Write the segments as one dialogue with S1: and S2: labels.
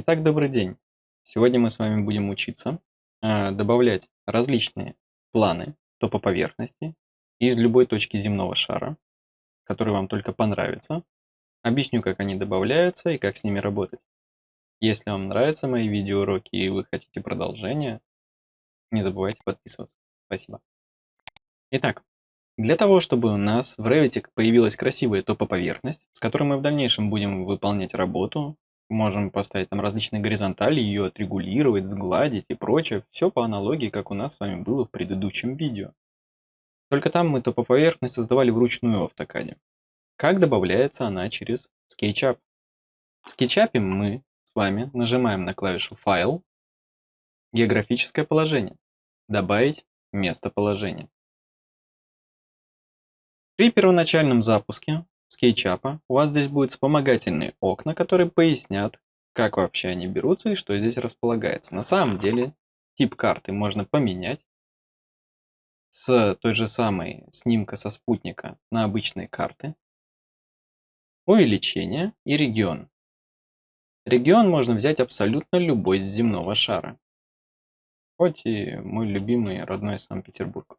S1: Итак, добрый день. Сегодня мы с вами будем учиться э, добавлять различные планы топоповерхности из любой точки земного шара, который вам только понравится. Объясню, как они добавляются и как с ними работать. Если вам нравятся мои видеоуроки и вы хотите продолжения, не забывайте подписываться. Спасибо. Итак, для того, чтобы у нас в Revit появилась красивая топоповерхность, с которой мы в дальнейшем будем выполнять работу, Можем поставить там различные горизонтали, ее отрегулировать, сгладить и прочее. Все по аналогии, как у нас с вами было в предыдущем видео. Только там мы топоповерхность создавали вручную в автокаде. Как добавляется она через SketchUp? В SketchUp мы с вами нажимаем на клавишу «Файл», «Географическое положение», «Добавить местоположение». При первоначальном запуске SketchUp у вас здесь будут вспомогательные окна, которые пояснят, как вообще они берутся и что здесь располагается. На самом деле тип карты можно поменять с той же самой снимка со спутника на обычные карты. Увеличение и регион. Регион можно взять абсолютно любой земного шара. Хоть и мой любимый родной Санкт-Петербург.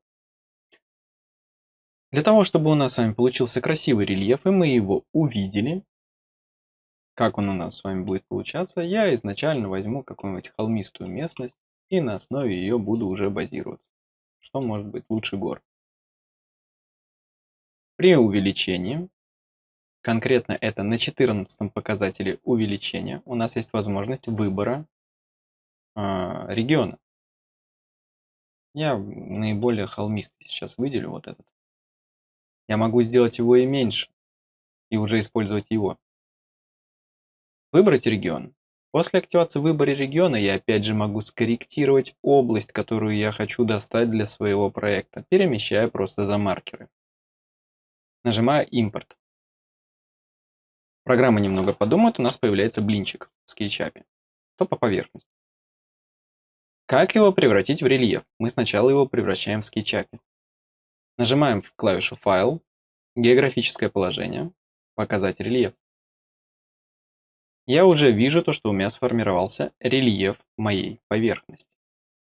S1: Для того, чтобы у нас с вами получился красивый рельеф, и мы его увидели, как он у нас с вами будет получаться, я изначально возьму какую-нибудь холмистую местность и на основе ее буду уже базироваться. Что может быть лучше гор? При увеличении, конкретно это на 14 показателе увеличения, у нас есть возможность выбора э, региона. Я наиболее холмистый сейчас выделю вот этот. Я могу сделать его и меньше, и уже использовать его. Выбрать регион. После активации выбора региона я опять же могу скорректировать область, которую я хочу достать для своего проекта, перемещая просто за маркеры. Нажимаю импорт. Программа немного подумает, у нас появляется блинчик в SketchUp. То по поверхности. Как его превратить в рельеф? Мы сначала его превращаем в SketchUp. Нажимаем в клавишу «Файл», «Географическое положение», «Показать рельеф». Я уже вижу то, что у меня сформировался рельеф моей поверхности.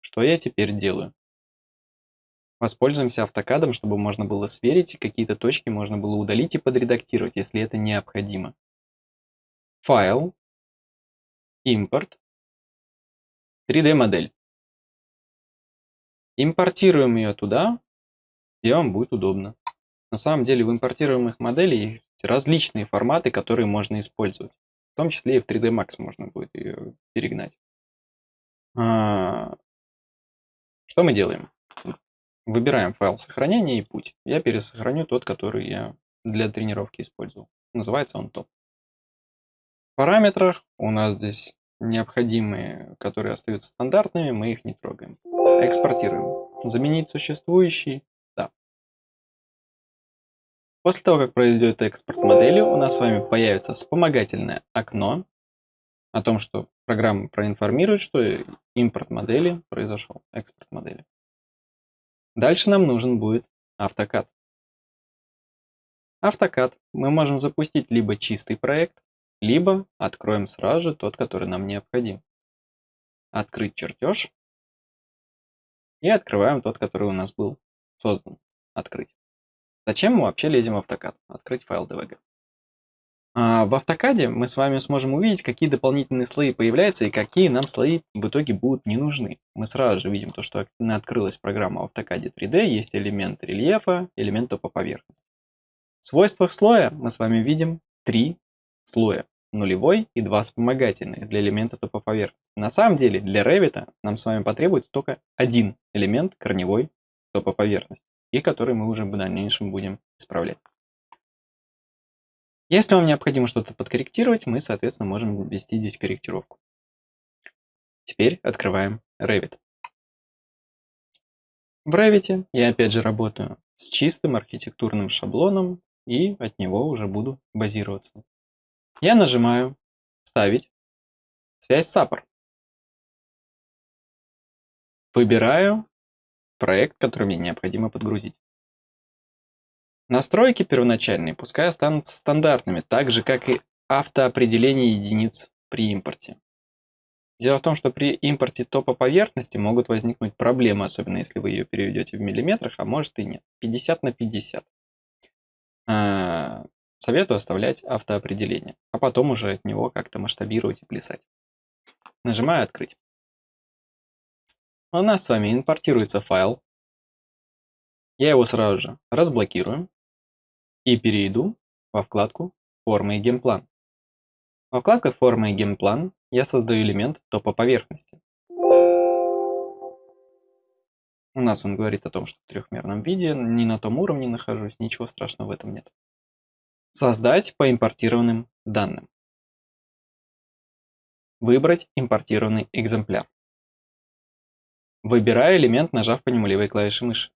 S1: Что я теперь делаю? Воспользуемся автокадом, чтобы можно было сверить, какие-то точки можно было удалить и подредактировать, если это необходимо. Файл, импорт, 3D-модель. Импортируем ее туда, где вам будет удобно. На самом деле в импортируемых моделях есть различные форматы, которые можно использовать. В том числе и в 3D Max можно будет ее перегнать. А, что мы делаем? Выбираем файл сохранения и путь. Я пересохраню тот, который я для тренировки использовал. Называется он топ. В параметрах у нас здесь необходимые, которые остаются стандартными, мы их не трогаем. Экспортируем. Заменить существующий После того, как пройдет экспорт модели, у нас с вами появится вспомогательное окно о том, что программа проинформирует, что импорт модели произошел, экспорт модели. Дальше нам нужен будет автокад. Автокад мы можем запустить либо чистый проект, либо откроем сразу же тот, который нам необходим. Открыть чертеж и открываем тот, который у нас был создан. Открыть. Зачем мы вообще лезем в автокад? Открыть файл DVG. А в автокаде мы с вами сможем увидеть, какие дополнительные слои появляются и какие нам слои в итоге будут не нужны. Мы сразу же видим то, что открылась программа в автокаде 3D, есть элемент рельефа, элемент топа поверхности. В свойствах слоя мы с вами видим три слоя. Нулевой и два вспомогательных для элемента топа поверхности. На самом деле для Revit нам с вами потребуется только один элемент корневой топа поверхности и который мы уже в дальнейшем будем исправлять. Если вам необходимо что-то подкорректировать, мы, соответственно, можем ввести здесь корректировку. Теперь открываем Revit. В Revit я опять же работаю с чистым архитектурным шаблоном и от него уже буду базироваться. Я нажимаю «Вставить связь Апор». Выбираю проект, который мне необходимо подгрузить. Настройки первоначальные пускай останутся стандартными, так же как и автоопределение единиц при импорте. Дело в том, что при импорте топа поверхности могут возникнуть проблемы, особенно если вы ее переведете в миллиметрах, а может и нет. 50 на 50. А, советую оставлять автоопределение, а потом уже от него как-то масштабировать и плясать. Нажимаю «Открыть». У нас с вами импортируется файл. Я его сразу же разблокирую и перейду во вкладку «Формы и генплан». Во вкладках «Форма и генплан» я создаю элемент топоповерхности. У нас он говорит о том, что в трехмерном виде, не на том уровне нахожусь, ничего страшного в этом нет. Создать по импортированным данным. Выбрать импортированный экземпляр. Выбираю элемент, нажав по нему левой клавишей мыши.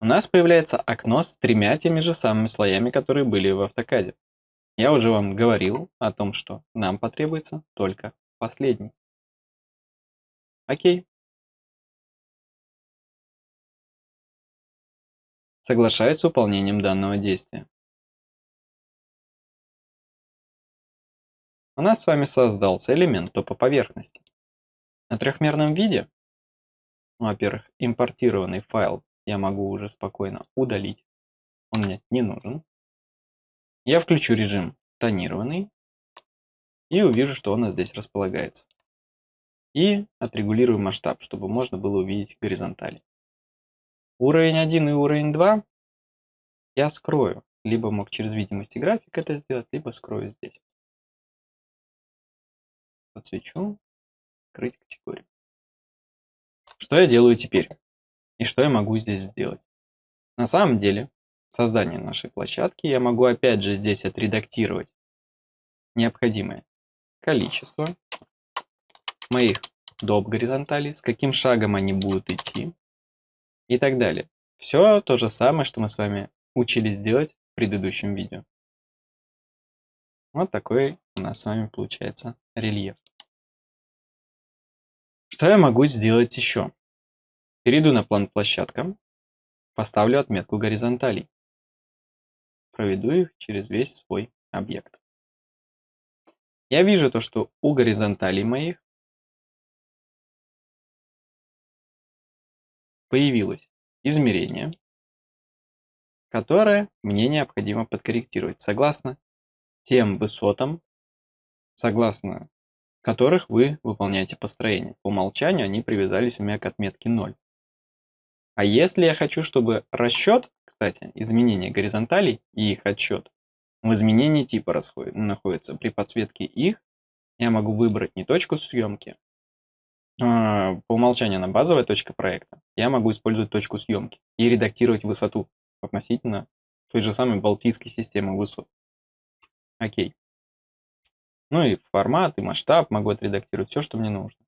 S1: У нас появляется окно с тремя теми же самыми слоями, которые были в автокаде. Я уже вам говорил о том, что нам потребуется только последний. Окей. Соглашаюсь с выполнением данного действия. У нас с вами создался элемент топа поверхности. На трехмерном виде, ну, во-первых, импортированный файл я могу уже спокойно удалить. Он мне не нужен. Я включу режим тонированный и увижу, что нас здесь располагается. И отрегулирую масштаб, чтобы можно было увидеть горизонтали. Уровень 1 и уровень 2 я скрою. Либо мог через видимости график это сделать, либо скрою здесь. Подсвечу. Открыть категорию. Что я делаю теперь? И что я могу здесь сделать? На самом деле, создания нашей площадки я могу опять же здесь отредактировать необходимое количество моих доп горизонталей, с каким шагом они будут идти и так далее. Все то же самое, что мы с вами учились делать в предыдущем видео. Вот такой у нас с вами получается рельеф. Что я могу сделать еще? Перейду на план площадка, поставлю отметку горизонталей проведу их через весь свой объект. Я вижу то, что у горизонталей моих появилось измерение, которое мне необходимо подкорректировать согласно тем высотам, согласно которых вы выполняете построение. По умолчанию они привязались у меня к отметке 0. А если я хочу, чтобы расчет кстати, изменение горизонталей и их отсчет в изменении типа расходит, находится. При подсветке их я могу выбрать не точку съемки, а, по умолчанию она базовая точка проекта, я могу использовать точку съемки и редактировать высоту относительно той же самой балтийской системы высот. Окей. Ну и формат, и масштаб могу отредактировать все, что мне нужно.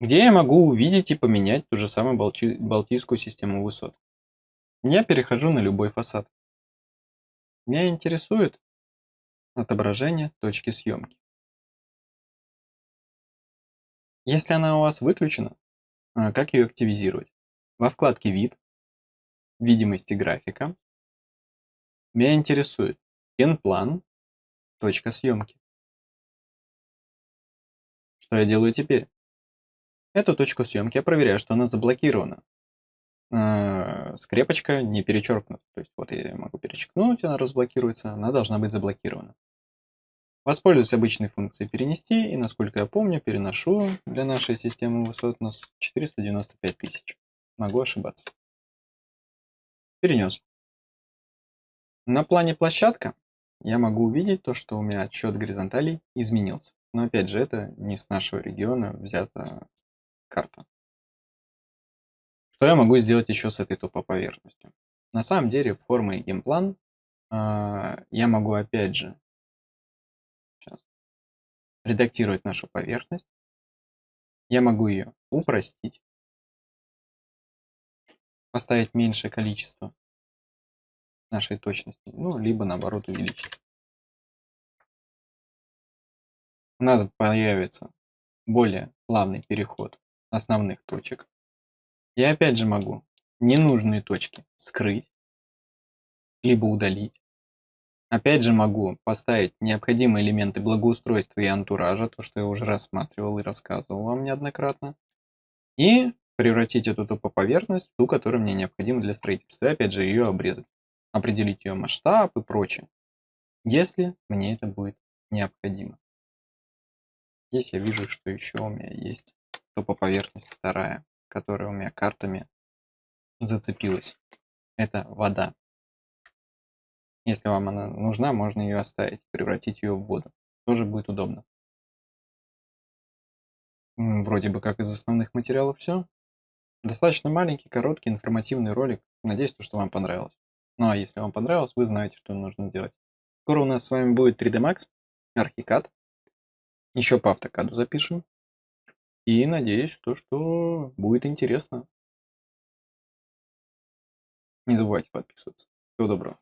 S1: Где я могу увидеть и поменять ту же самую балтийскую систему высот? Я перехожу на любой фасад. Меня интересует отображение точки съемки. Если она у вас выключена, а, как ее активизировать? Во вкладке «Вид», «Видимости графика» меня интересует генплан, точка съемки. Что я делаю теперь? Эту точку съемки я проверяю, что она заблокирована. Э, скрепочка не перечеркнута. То есть вот я могу перечеркнуть, она разблокируется, она должна быть заблокирована. Воспользуюсь обычной функцией перенести и, насколько я помню, переношу для нашей системы высот на 495 тысяч. Могу ошибаться. Перенес. На плане площадка я могу увидеть то, что у меня отсчет горизонталей изменился. Но опять же, это не с нашего региона взята карта. Что я могу сделать еще с этой тупо поверхностью? На самом деле, форма и геймплан э, я могу опять же сейчас, редактировать нашу поверхность. Я могу ее упростить, поставить меньшее количество нашей точности, ну, либо наоборот увеличить. У нас появится более плавный переход основных точек. Я опять же могу ненужные точки скрыть, либо удалить. Опять же могу поставить необходимые элементы благоустройства и антуража, то, что я уже рассматривал и рассказывал вам неоднократно. И превратить эту топоповерхность в ту, которая мне необходима для строительства. И опять же ее обрезать. Определить ее масштаб и прочее. Если мне это будет необходимо. Здесь я вижу, что еще у меня есть топоповерхность вторая, которая у меня картами зацепилась. Это вода. Если вам она нужна, можно ее оставить, превратить ее в воду. Тоже будет удобно. Вроде бы как из основных материалов все. Достаточно маленький, короткий, информативный ролик. Надеюсь, что вам понравилось. Ну а если вам понравилось, вы знаете, что нужно делать. Скоро у нас с вами будет 3D Max, Archicad. Еще по автокаду запишем. И надеюсь, что, что будет интересно. Не забывайте подписываться. Всего доброго.